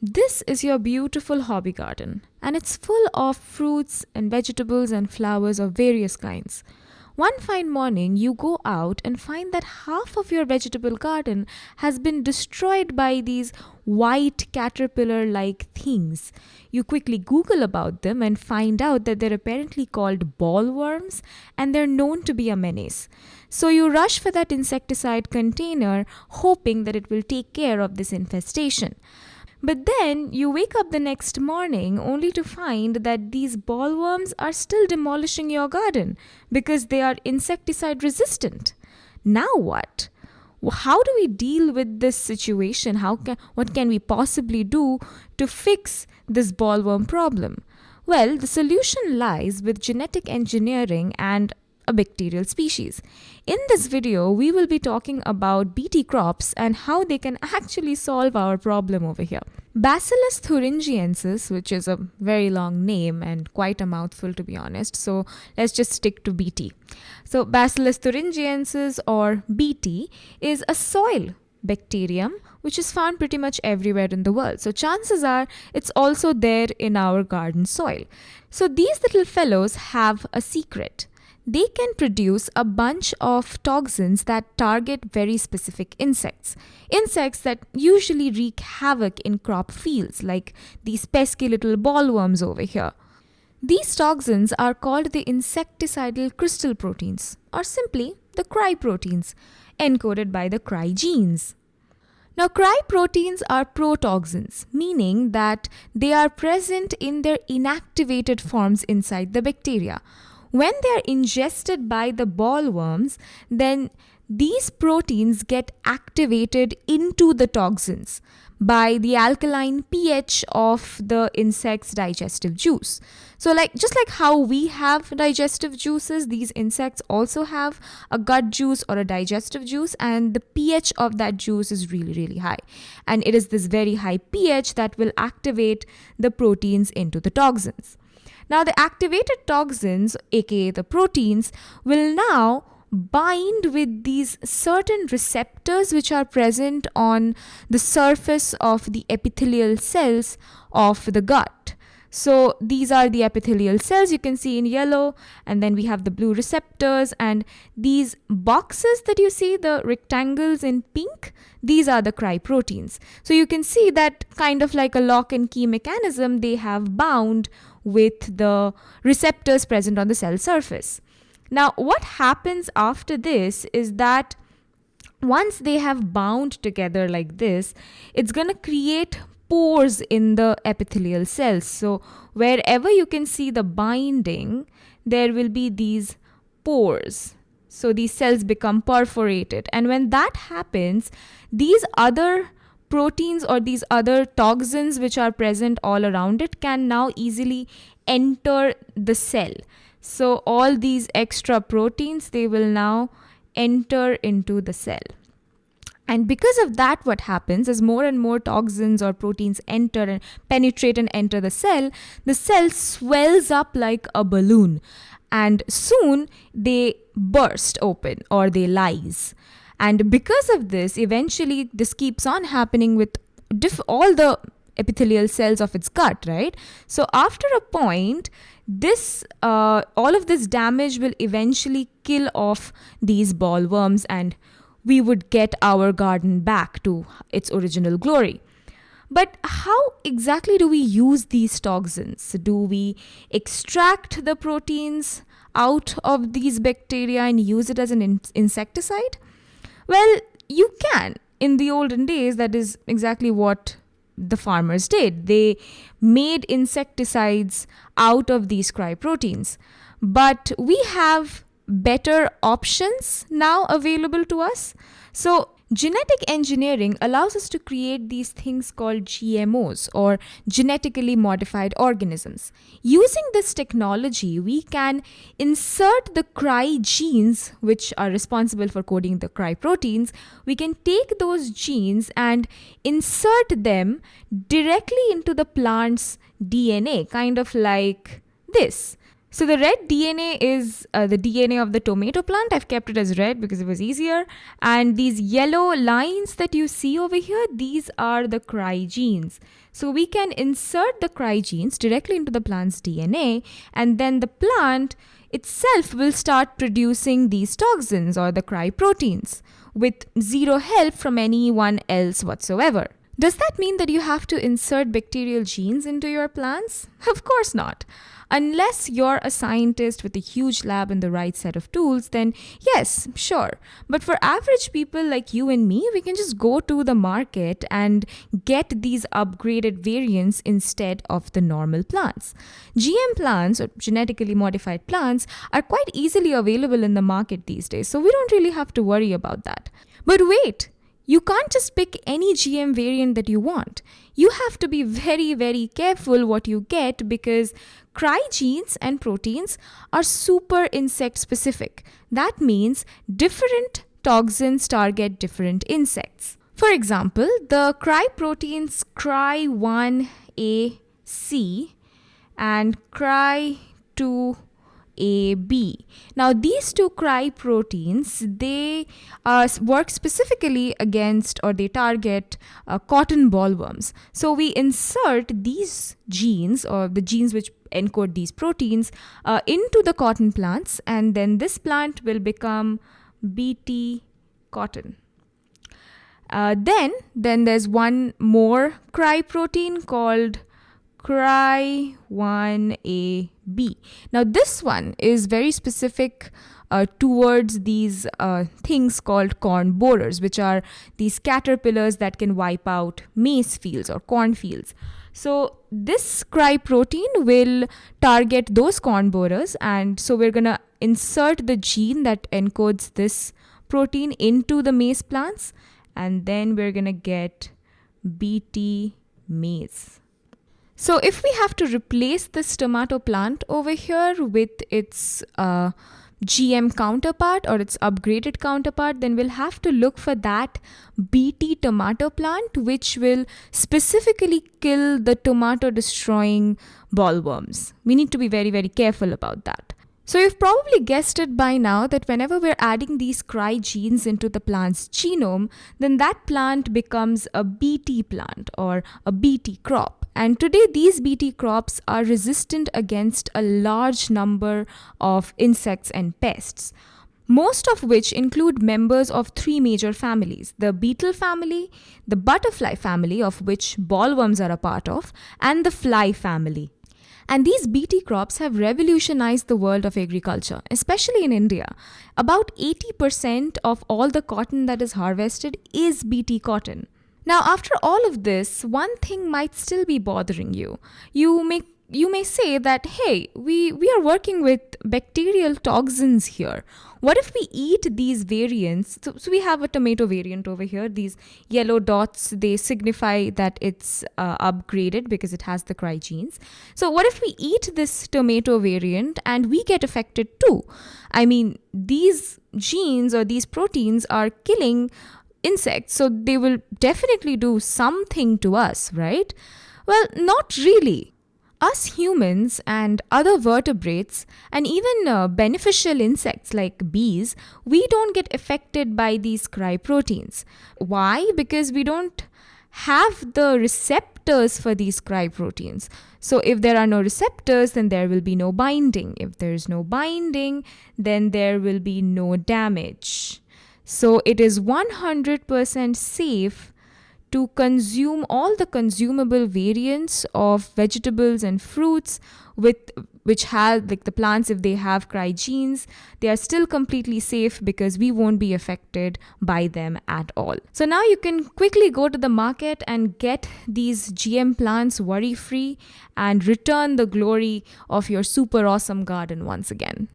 This is your beautiful hobby garden, and it's full of fruits and vegetables and flowers of various kinds. One fine morning, you go out and find that half of your vegetable garden has been destroyed by these white caterpillar like things. You quickly Google about them and find out that they're apparently called bollworms and they're known to be a menace. So you rush for that insecticide container, hoping that it will take care of this infestation. But then you wake up the next morning only to find that these bollworms are still demolishing your garden because they are insecticide resistant. Now what? How do we deal with this situation? How can, what can we possibly do to fix this bollworm problem? Well, the solution lies with genetic engineering and a bacterial species. In this video, we will be talking about BT crops and how they can actually solve our problem over here. Bacillus thuringiensis, which is a very long name and quite a mouthful to be honest, so let's just stick to BT. So Bacillus thuringiensis or BT is a soil bacterium which is found pretty much everywhere in the world. So chances are it's also there in our garden soil. So these little fellows have a secret they can produce a bunch of toxins that target very specific insects. Insects that usually wreak havoc in crop fields, like these pesky little bollworms over here. These toxins are called the insecticidal crystal proteins, or simply the cry proteins, encoded by the cry genes. Now, cry proteins are protoxins, meaning that they are present in their inactivated forms inside the bacteria when they are ingested by the bollworms, then these proteins get activated into the toxins by the alkaline pH of the insect's digestive juice. So like just like how we have digestive juices, these insects also have a gut juice or a digestive juice and the pH of that juice is really really high. And it is this very high pH that will activate the proteins into the toxins. Now, the activated toxins, aka the proteins, will now bind with these certain receptors which are present on the surface of the epithelial cells of the gut. So these are the epithelial cells you can see in yellow and then we have the blue receptors and these boxes that you see the rectangles in pink these are the cry proteins. So you can see that kind of like a lock and key mechanism they have bound with the receptors present on the cell surface. Now, what happens after this is that once they have bound together like this, it's going to create pores in the epithelial cells. So, wherever you can see the binding, there will be these pores. So, these cells become perforated. And when that happens, these other proteins or these other toxins which are present all around it can now easily enter the cell. So all these extra proteins, they will now enter into the cell. And because of that, what happens is more and more toxins or proteins enter and penetrate and enter the cell, the cell swells up like a balloon. And soon they burst open or they lyse. And because of this, eventually this keeps on happening with all the epithelial cells of its gut, right? So after a point, this uh, all of this damage will eventually kill off these bollworms and we would get our garden back to its original glory. But how exactly do we use these toxins? Do we extract the proteins out of these bacteria and use it as an in- insecticide? Well, you can. In the olden days, that is exactly what the farmers did. They made insecticides out of these cry proteins. But we have better options now available to us. So Genetic engineering allows us to create these things called GMOs or genetically modified organisms. Using this technology, we can insert the cry genes, which are responsible for coding the cry proteins. We can take those genes and insert them directly into the plant's DNA, kind of like this. So the red DNA is uh, the DNA of the tomato plant. I've kept it as red because it was easier. And these yellow lines that you see over here, these are the cry genes. So we can insert the cry genes directly into the plant's DNA and then the plant itself will start producing these toxins or the cry proteins with zero help from anyone else whatsoever. Does that mean that you have to insert bacterial genes into your plants? Of course not. Unless you're a scientist with a huge lab and the right set of tools, then yes, sure. But for average people like you and me, we can just go to the market and get these upgraded variants instead of the normal plants. GM plants or genetically modified plants are quite easily available in the market these days, so we don't really have to worry about that. But wait, you can't just pick any GM variant that you want. You have to be very, very careful what you get because cry genes and proteins are super insect specific. That means different toxins target different insects. For example, the cry proteins cry1AC and cry2 a, B. Now, these two cry proteins, they uh, work specifically against or they target uh, cotton bollworms. So, we insert these genes or the genes which encode these proteins uh, into the cotton plants, and then this plant will become BT cotton. Uh, then, then there's one more cry protein called Cry1AB. Now, this one is very specific uh, towards these uh, things called corn borers, which are these caterpillars that can wipe out maize fields or corn fields. So, this cry protein will target those corn borers, and so we're going to insert the gene that encodes this protein into the maize plants, and then we're going to get BT maize. So if we have to replace this tomato plant over here with its uh, GM counterpart or its upgraded counterpart, then we'll have to look for that BT tomato plant, which will specifically kill the tomato destroying bollworms. We need to be very, very careful about that. So you've probably guessed it by now that whenever we're adding these cry genes into the plant's genome, then that plant becomes a BT plant or a BT crop. And today, these BT crops are resistant against a large number of insects and pests, most of which include members of three major families the beetle family, the butterfly family, of which bollworms are a part of, and the fly family. And these BT crops have revolutionized the world of agriculture, especially in India. About 80% of all the cotton that is harvested is BT cotton. Now, after all of this, one thing might still be bothering you. You may you may say that hey we we are working with bacterial toxins here. What if we eat these variants? So, so we have a tomato variant over here. These yellow dots they signify that it's uh, upgraded because it has the cry genes so what if we eat this tomato variant and we get affected too? I mean these genes or these proteins are killing insects, so they will definitely do something to us, right? Well, not really. Us humans and other vertebrates, and even uh, beneficial insects like bees, we don't get affected by these cry proteins. Why? Because we don't have the receptors for these cry proteins. So, if there are no receptors, then there will be no binding. If there is no binding, then there will be no damage. So it is 100% safe to consume all the consumable variants of vegetables and fruits with which have like the plants if they have cry genes they are still completely safe because we won't be affected by them at all. So now you can quickly go to the market and get these gm plants worry free and return the glory of your super awesome garden once again